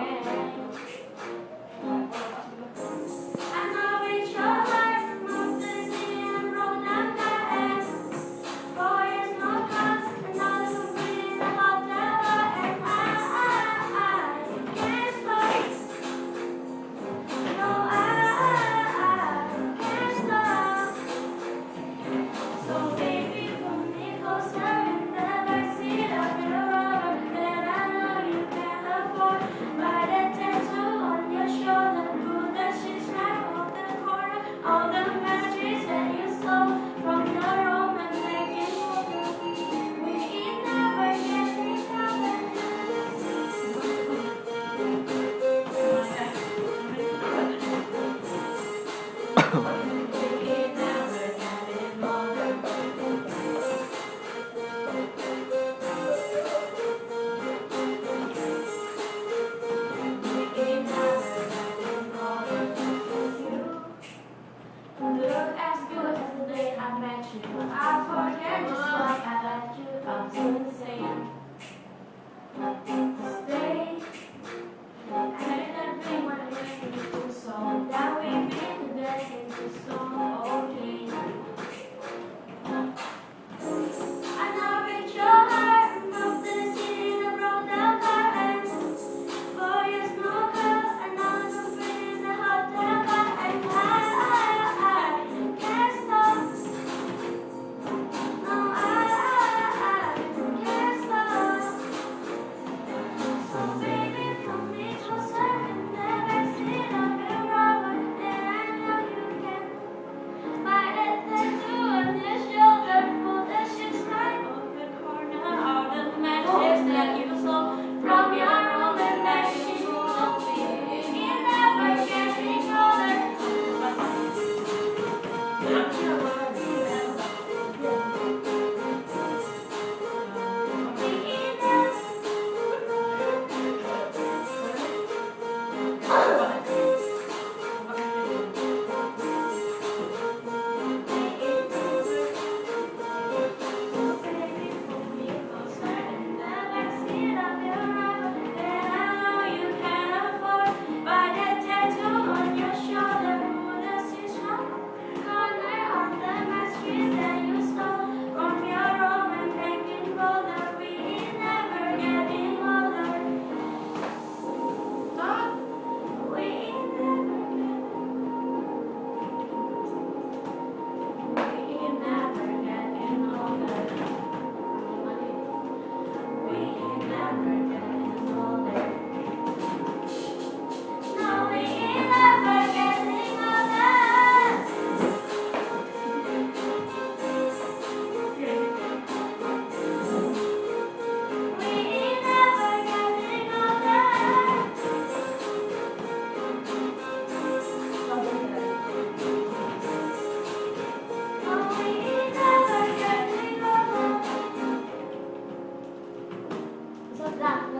Yeah.